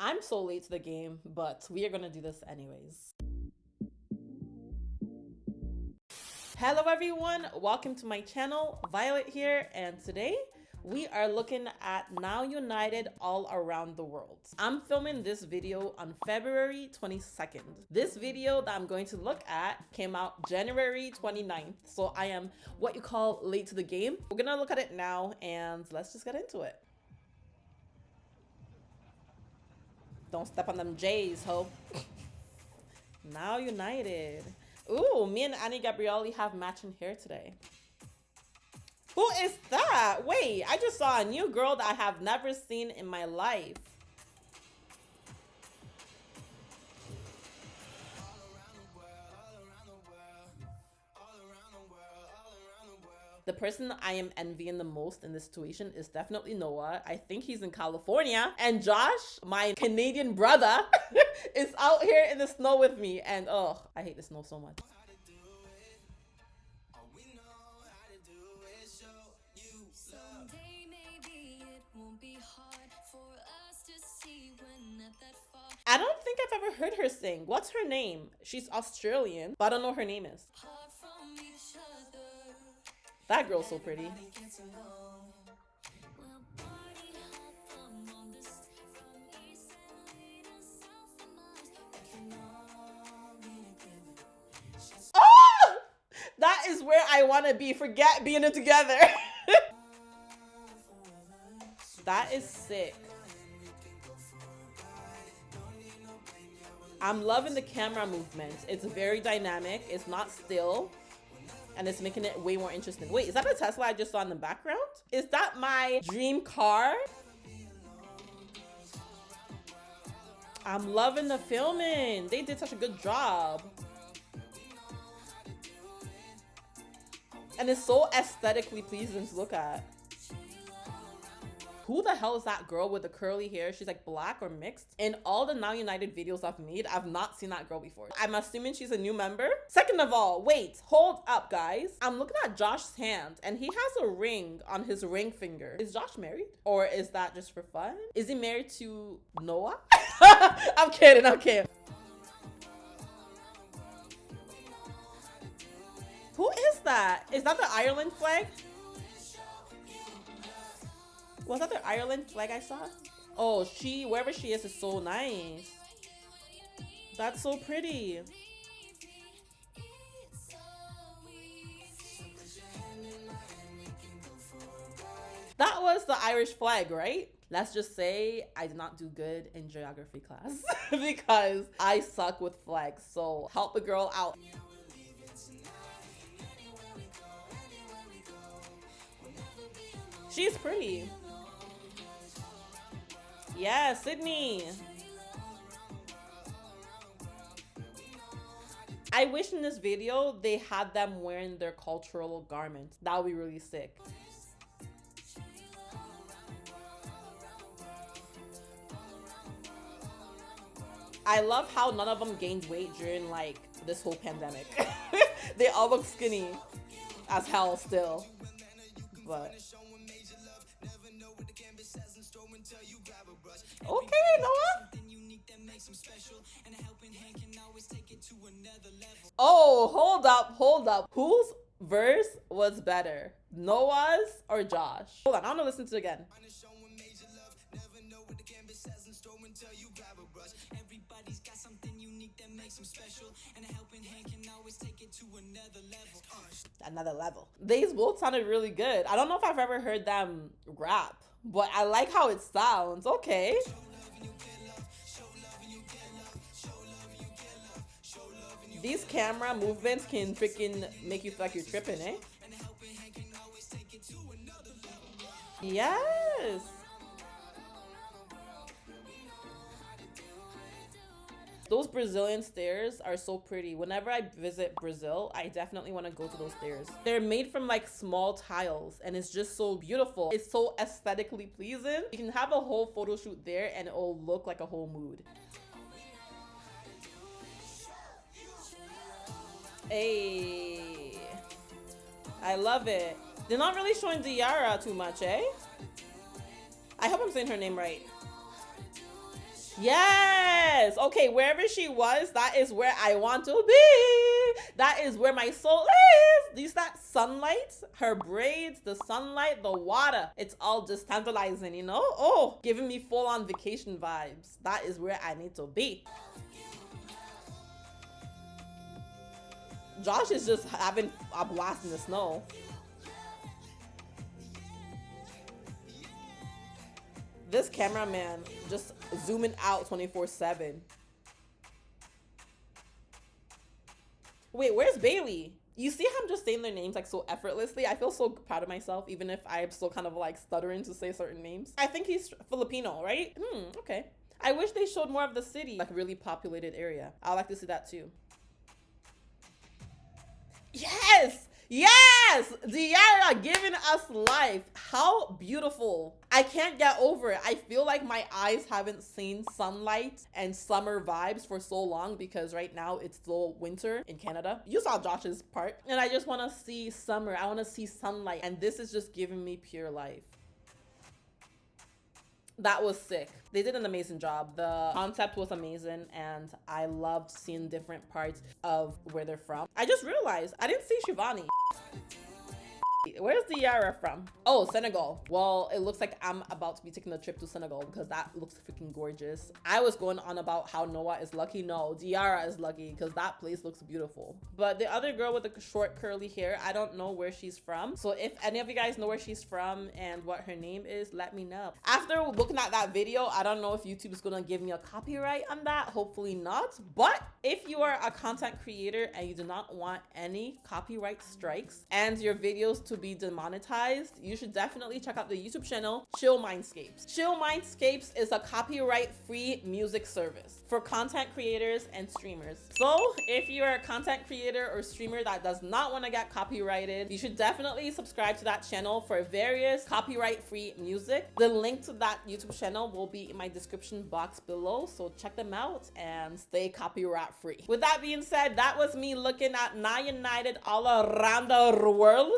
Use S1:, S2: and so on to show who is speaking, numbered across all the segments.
S1: I'm so late to the game, but we are gonna do this anyways. Hello everyone, welcome to my channel, Violet here, and today we are looking at Now United all around the world. I'm filming this video on February 22nd. This video that I'm going to look at came out January 29th, so I am what you call late to the game. We're gonna look at it now and let's just get into it. Don't step on them J's, ho. now United. Ooh, me and Any Gabrielly have matching hair today. Who is that? Wait, I just saw a new girl that I have never seen in my life. The person I am envying the most in this situation is definitely Noah. I think he's in California. And Josh, my Canadian brother, is out here in the snow with me. And oh, I hate the snow so much. I don't think I've ever heard her sing. What's her name? She's Australian, but I don't know her name is. That girl's so pretty. Oh! That is where I want to be. Forget being it together. that is sick. I'm loving the camera movements. It's very dynamic. It's not still and it's making it way more interesting. Wait, is that a Tesla I just saw in the background? Is that my dream car? I'm loving the filming. They did such a good job. And it's so aesthetically pleasing to look at who the hell is that girl with the curly hair? She's like black or mixed. In all the Now United videos I've made, I've not seen that girl before. I'm assuming she's a new member. Second of all, wait, hold up guys. I'm looking at Josh's hand and he has a ring on his ring finger. Is Josh married? Or is that just for fun? Is he married to Noah? I'm kidding, I'm kidding. Who is that? Is that the Ireland flag? Was that the Ireland flag I saw? Oh, she, wherever she is, is so nice. That's so pretty. That was the Irish flag, right? Let's just say I did not do good in geography class because I suck with flags. So help a girl out. She's pretty. Yeah, Sydney. I wish in this video they had them wearing their cultural garments. That would be really sick. I love how none of them gained weight during like this whole pandemic. they all look skinny as hell still. But Okay, Noah. Oh, hold up, hold up. Whose verse was better? Noah's or Josh? Hold on, I'm gonna listen to it again. Makes special, and a helping hand can always take it to another level. Another level. These both sounded really good. I don't know if I've ever heard them rap. But I like how it sounds. Okay. These camera movements can freaking make you feel like you're tripping, eh? Yes. Those Brazilian stairs are so pretty. Whenever I visit Brazil, I definitely want to go to those stairs. They're made from like small tiles and it's just so beautiful. It's so aesthetically pleasing. You can have a whole photo shoot there and it'll look like a whole mood. Hey, I love it. They're not really showing Diarra too much, eh? I hope I'm saying her name right. Yes. Okay, wherever she was, that is where I want to be. That is where my soul is. These that sunlight, her braids, the sunlight, the water. It's all just tantalizing, you know? Oh, giving me full on vacation vibes. That is where I need to be. Josh is just having a blast in the snow. This cameraman just zooming out 24 7. Wait, where's Bailey? You see how I'm just saying their names like so effortlessly? I feel so proud of myself, even if I'm still kind of like stuttering to say certain names. I think he's Filipino, right? Hmm, okay. I wish they showed more of the city, like a really populated area. I would like to see that too. Yes! Yes! Diarra giving us life. How beautiful. I can't get over it. I feel like my eyes haven't seen sunlight and summer vibes for so long because right now it's still winter in Canada. You saw Josh's part. And I just want to see summer. I want to see sunlight. And this is just giving me pure life that was sick. They did an amazing job. The concept was amazing and I loved seeing different parts of where they're from. I just realized I didn't see Shivani. Where's Yara from? Oh, Senegal. Well, it looks like I'm about to be taking a trip to Senegal because that looks freaking gorgeous. I was going on about how Noah is lucky. No, Diarra is lucky because that place looks beautiful. But the other girl with the short curly hair, I don't know where she's from. So if any of you guys know where she's from and what her name is, let me know. After looking at that video, I don't know if YouTube is going to give me a copyright on that. Hopefully not. But if you are a content creator and you do not want any copyright strikes and your videos to be demonetized, you should definitely check out the YouTube channel Chill Mindscapes. Chill Mindscapes is a copyright free music service for content creators and streamers. So if you're a content creator or streamer that does not want to get copyrighted, you should definitely subscribe to that channel for various copyright free music. The link to that YouTube channel will be in my description box below. So check them out and stay copyright free. With that being said, that was me looking at Now United all around the world.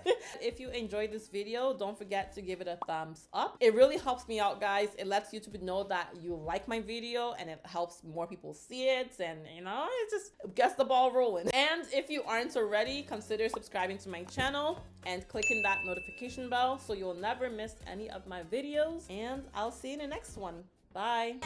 S1: if you enjoyed this video, don't forget to give it a thumbs up. It really helps me out, guys. It lets YouTube know that you like my video and it helps more people see it. And, you know, it just gets the ball rolling. And if you aren't already, consider subscribing to my channel and clicking that notification bell so you'll never miss any of my videos. And I'll see you in the next one. Bye.